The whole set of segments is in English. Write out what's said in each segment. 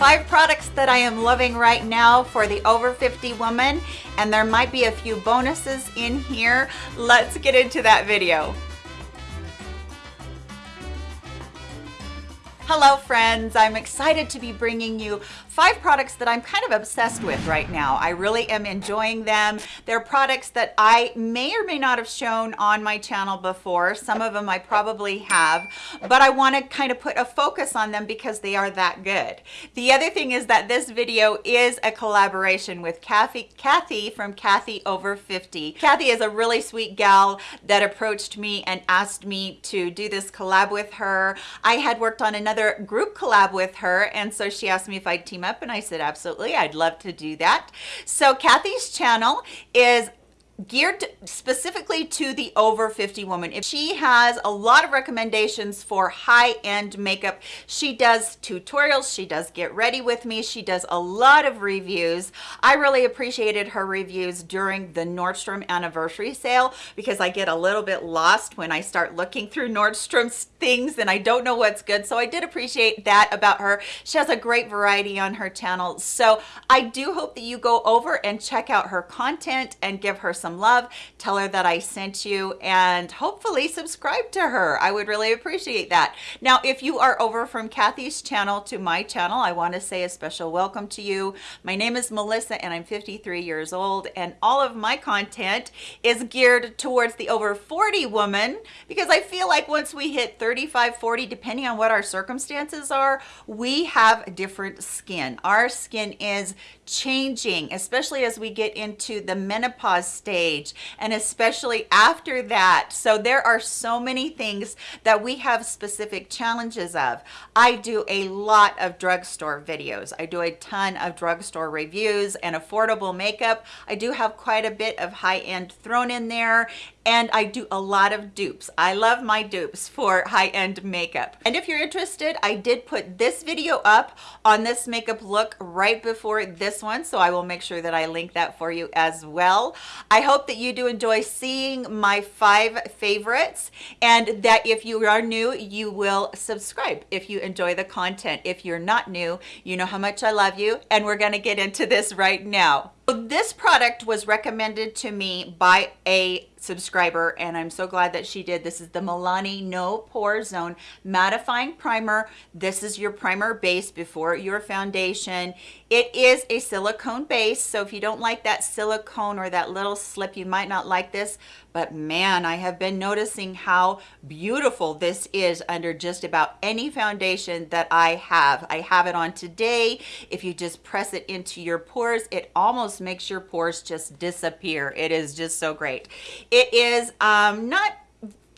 Five products that I am loving right now for the over 50 woman, and there might be a few bonuses in here. Let's get into that video. Hello friends, I'm excited to be bringing you five products that I'm kind of obsessed with right now. I really am enjoying them. They're products that I may or may not have shown on my channel before. Some of them I probably have, but I want to kind of put a focus on them because they are that good. The other thing is that this video is a collaboration with Kathy, Kathy from Kathy Over 50. Kathy is a really sweet gal that approached me and asked me to do this collab with her. I had worked on another group collab with her and so she asked me if I'd team up and I said absolutely I'd love to do that. So Kathy's channel is geared specifically to the over 50 woman. If she has a lot of recommendations for high-end makeup she does tutorials she does get ready with me she does a lot of reviews. I really appreciated her reviews during the nordstrom anniversary sale because i get a little bit lost when i start looking through nordstrom's things and i don't know what's good. So i did appreciate that about her. She has a great variety on her channel. So i do hope that you go over and check out her content and give her some some love. Tell her that i sent you and hopefully subscribe to her. I would really appreciate that. Now if you are over from kathy's channel to my channel i want to say a special welcome to you. My name is melissa and i'm 53 years old and all of my content is geared towards the over 40 woman because i feel like once we hit 35 40 depending on what our circumstances are we have different skin. Our skin is changing especially as we get into the menopause stage age and especially after that. So there are so many things that we have specific challenges of. I do a lot of drugstore videos. I do a ton of drugstore reviews and affordable makeup. I do have quite a bit of high-end thrown in there and I do a lot of dupes. I love my dupes for high-end makeup. And if you're interested, I did put this video up on this makeup look right before this one, so I will make sure that I link that for you as well. I hope that you do enjoy seeing my five favorites and that if you are new, you will subscribe if you enjoy the content. If you're not new, you know how much I love you and we're gonna get into this right now. This product was recommended to me by a subscriber and I'm so glad that she did. This is the Milani No Pore Zone Mattifying Primer. This is your primer base before your foundation. It is a silicone base, so if you don't like that silicone or that little slip, you might not like this, but man, I have been noticing how beautiful this is under just about any foundation that I have. I have it on today. If you just press it into your pores, it almost makes your pores just disappear. It is just so great. It is um, not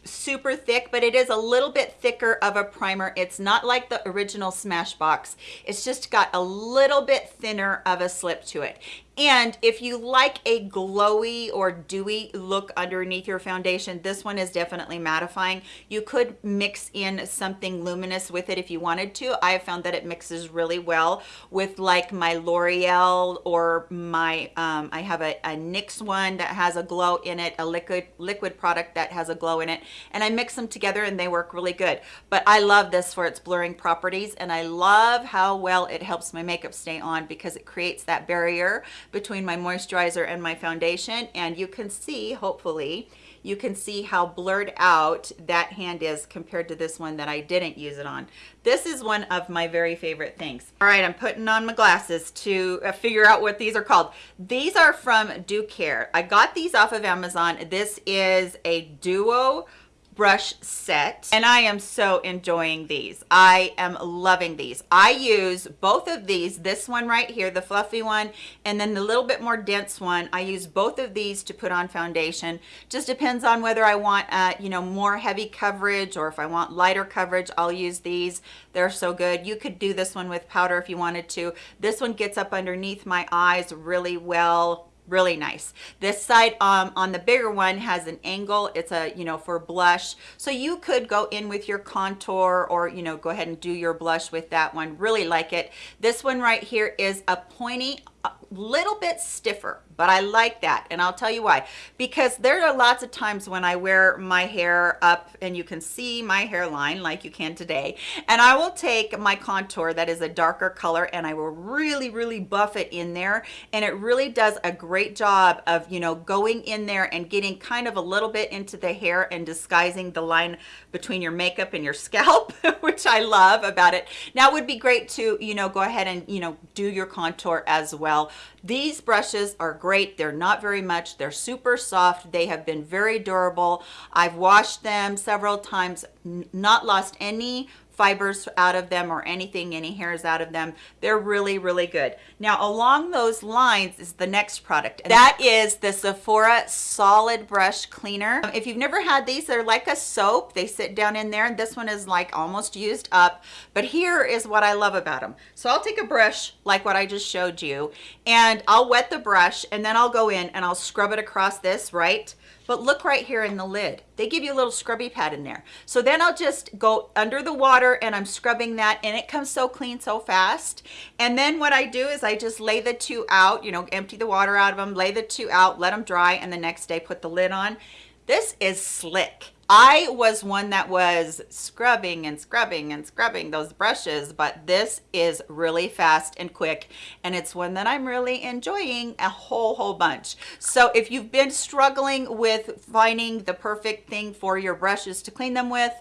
super thick but it is a little bit thicker of a primer it's not like the original smashbox it's just got a little bit thinner of a slip to it and if you like a glowy or dewy look underneath your foundation, this one is definitely mattifying. You could mix in something luminous with it if you wanted to. I have found that it mixes really well with like my L'Oreal or my, um, I have a, a NYX one that has a glow in it, a liquid, liquid product that has a glow in it. And I mix them together and they work really good. But I love this for its blurring properties. And I love how well it helps my makeup stay on because it creates that barrier between my moisturizer and my foundation and you can see hopefully you can see how blurred out that hand is compared to this one that I didn't use it on. This is one of my very favorite things. All right, I'm putting on my glasses to uh, figure out what these are called. These are from Ducare. I got these off of Amazon. This is a duo brush set and I am so enjoying these. I am loving these. I use both of these, this one right here, the fluffy one, and then the little bit more dense one. I use both of these to put on foundation. Just depends on whether I want, uh, you know, more heavy coverage or if I want lighter coverage, I'll use these. They're so good. You could do this one with powder if you wanted to. This one gets up underneath my eyes really well really nice. This side um, on the bigger one has an angle. It's a you know for blush. So you could go in with your contour or you know go ahead and do your blush with that one. Really like it. This one right here is a pointy a little bit stiffer, but I like that. And I'll tell you why. Because there are lots of times when I wear my hair up and you can see my hairline like you can today. And I will take my contour that is a darker color and I will really, really buff it in there. And it really does a great job of, you know, going in there and getting kind of a little bit into the hair and disguising the line between your makeup and your scalp, which I love about it. Now it would be great to, you know, go ahead and, you know, do your contour as well. These brushes are great. They're not very much. They're super soft. They have been very durable. I've washed them several times, not lost any fibers out of them or anything, any hairs out of them. They're really, really good. Now, along those lines is the next product. that is the Sephora Solid Brush Cleaner. Um, if you've never had these, they're like a soap. They sit down in there and this one is like almost used up. But here is what I love about them. So I'll take a brush like what I just showed you and I'll wet the brush and then I'll go in and I'll scrub it across this, right? But look right here in the lid. They give you a little scrubby pad in there. So then I'll just go under the water and I'm scrubbing that and it comes so clean so fast. And then what I do is I just lay the two out, you know, empty the water out of them, lay the two out, let them dry, and the next day put the lid on. This is slick. I was one that was scrubbing and scrubbing and scrubbing those brushes, but this is really fast and quick. And it's one that I'm really enjoying a whole, whole bunch. So if you've been struggling with finding the perfect thing for your brushes to clean them with,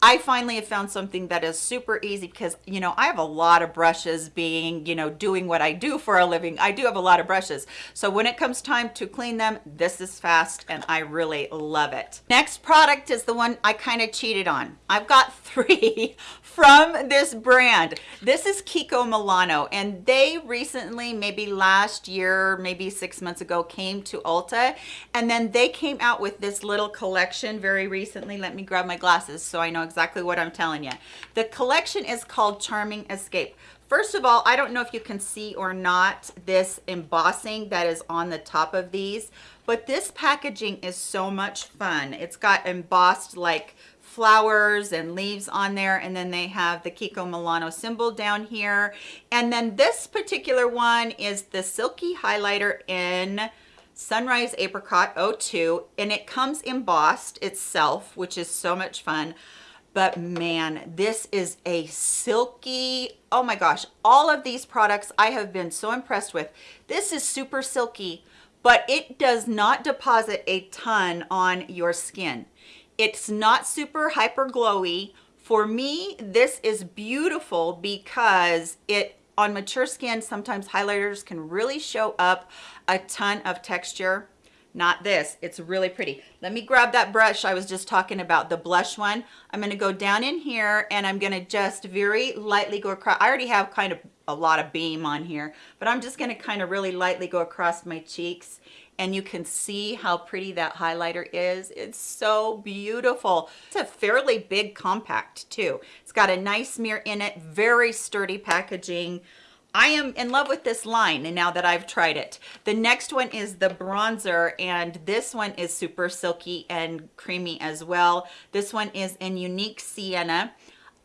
I finally have found something that is super easy because, you know, I have a lot of brushes being, you know, doing what I do for a living. I do have a lot of brushes. So when it comes time to clean them, this is fast and I really love it. Next product is the one I kind of cheated on. I've got three from this brand. This is Kiko Milano and they recently, maybe last year, maybe six months ago, came to Ulta and then they came out with this little collection very recently. Let me grab my glasses so I know exactly what I'm telling you. The collection is called Charming Escape. First of all, I don't know if you can see or not this embossing that is on the top of these, but this packaging is so much fun. It's got embossed like flowers and leaves on there and then they have the Kiko Milano symbol down here and then this particular one is the silky highlighter in Sunrise Apricot 02 and it comes embossed itself which is so much fun but man this is a silky oh my gosh all of these products i have been so impressed with. This is super silky but it does not deposit a ton on your skin. It's not super hyper glowy. For me this is beautiful because it on mature skin sometimes highlighters can really show up a ton of texture not this it's really pretty. Let me grab that brush i was just talking about the blush one. I'm going to go down in here and i'm going to just very lightly go across i already have kind of a lot of beam on here but i'm just going to kind of really lightly go across my cheeks and you can see how pretty that highlighter is. It's so beautiful. It's a fairly big compact too. It's got a nice mirror in it very sturdy packaging I am in love with this line and now that I've tried it. The next one is the bronzer and this one is super silky and creamy as well. This one is in Unique Sienna.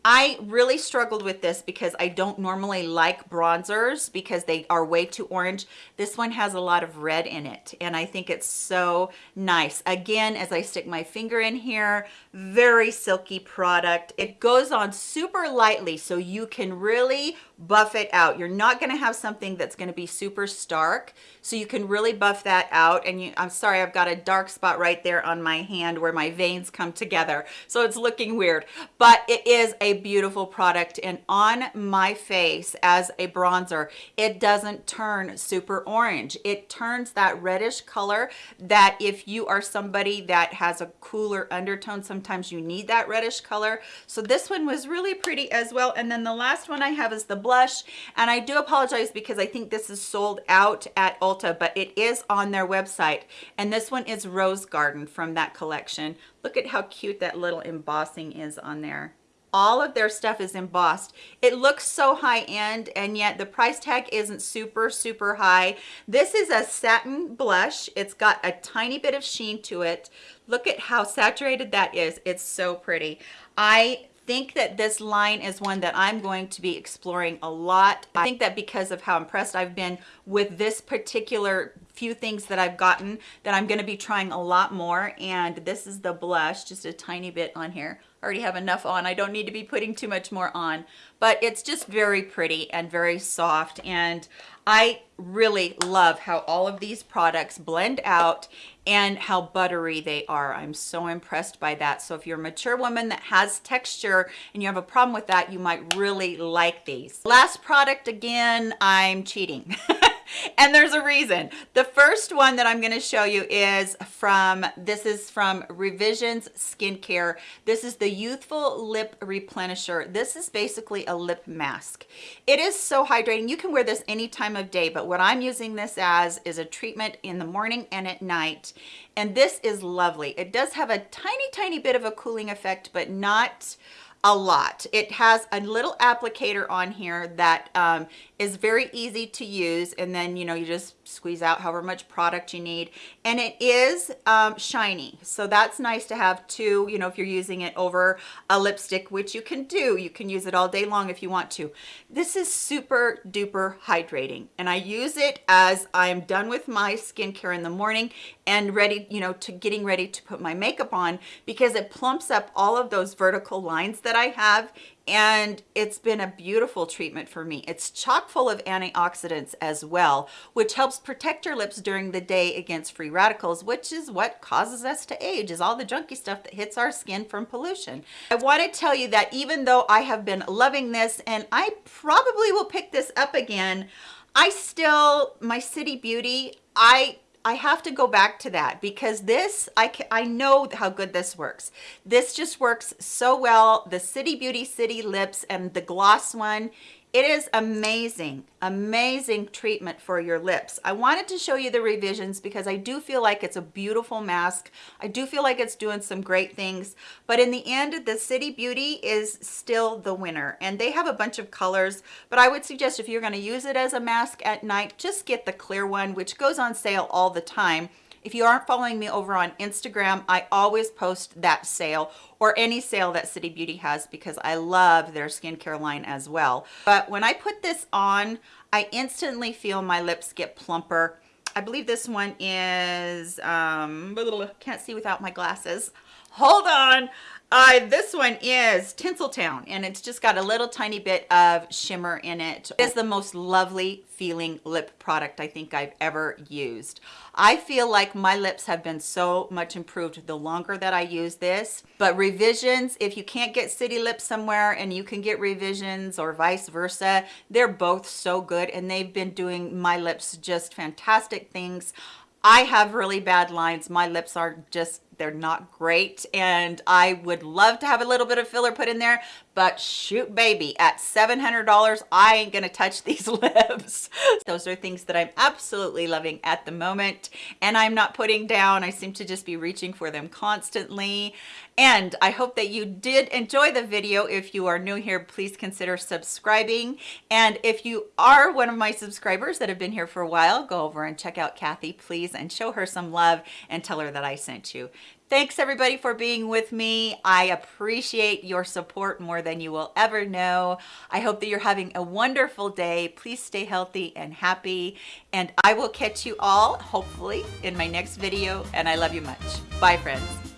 I really struggled with this because I don't normally like bronzers because they are way too orange. This one has a lot of red in it and I think it's so nice. Again, as I stick my finger in here, very silky product. It goes on super lightly so you can really buff it out. You're not gonna have something that's gonna be super stark so you can really buff that out and you, I'm sorry I've got a dark spot right there on my hand where my veins come together so it's looking weird but it is a beautiful product and on my face as a bronzer it doesn't turn super orange. It turns that reddish color that if you are somebody that has a cooler undertone sometimes you need that reddish color. So this one was really pretty as well. And then the last one I have is the blush. And I do apologize because I think this is sold out at Ulta but it is on their website. And this one is Rose Garden from that collection. Look at how cute that little embossing is on there all of their stuff is embossed. It looks so high-end and yet the price tag isn't super super high. This is a satin blush. It's got a tiny bit of sheen to it. Look at how saturated that is. It's so pretty. I think that this line is one that I'm going to be exploring a lot. I think that because of how impressed I've been with this particular few things that I've gotten that I'm going to be trying a lot more. And this is the blush just a tiny bit on here Already have enough on I don't need to be putting too much more on but it's just very pretty and very soft and I really love how all of these products blend out and how buttery they are. I'm so impressed by that. So if you're a mature woman that has texture and you have a problem with that, you might really like these. Last product again, I'm cheating. and there's a reason. The first one that I'm going to show you is from, this is from Revisions Skincare. This is the Youthful Lip Replenisher. This is basically a lip mask. It is so hydrating. You can wear this any time of day, but what I'm using this as is a treatment in the morning and at night. And this is lovely. It does have a tiny, tiny bit of a cooling effect, but not a lot. It has a little applicator on here that um, is very easy to use and then you know you just squeeze out however much product you need. And it is um, shiny so that's nice to have too you know if you're using it over a lipstick which you can do. You can use it all day long if you want to. This is super duper hydrating and I use it as I'm done with my skincare in the morning and ready you know to getting ready to put my makeup on because it plumps up all of those vertical lines that I have and it's been a beautiful treatment for me. It's chock full of antioxidants as well, which helps protect your lips during the day against free radicals, which is what causes us to age, is all the junky stuff that hits our skin from pollution. I want to tell you that even though I have been loving this, and I probably will pick this up again, I still, my City Beauty, I I have to go back to that because this, I, I know how good this works. This just works so well. The City Beauty City Lips and the gloss one, it is amazing, amazing treatment for your lips. I wanted to show you the revisions because I do feel like it's a beautiful mask. I do feel like it's doing some great things, but in the end, the City Beauty is still the winner and they have a bunch of colors, but I would suggest if you're gonna use it as a mask at night, just get the clear one, which goes on sale all the time. If you aren't following me over on Instagram, I always post that sale or any sale that City Beauty has because I love their skincare line as well. But when I put this on, I instantly feel my lips get plumper. I believe this one is, um, can't see without my glasses. Hold on. Uh, this one is Tinseltown and it's just got a little tiny bit of shimmer in it. It is the most lovely feeling lip product I think I've ever used. I feel like my lips have been so much improved the longer that I use this. But revisions, if you can't get City Lips somewhere and you can get revisions or vice versa, they're both so good and they've been doing my lips just fantastic things. I have really bad lines. My lips are just they're not great and I would love to have a little bit of filler put in there but shoot baby at $700 I ain't gonna touch these lips. Those are things that I'm absolutely loving at the moment and I'm not putting down. I seem to just be reaching for them constantly and I hope that you did enjoy the video. If you are new here please consider subscribing and if you are one of my subscribers that have been here for a while go over and check out Kathy please and show her some love and tell her that I sent you Thanks everybody for being with me. I appreciate your support more than you will ever know. I hope that you're having a wonderful day. Please stay healthy and happy. And I will catch you all, hopefully, in my next video. And I love you much. Bye, friends.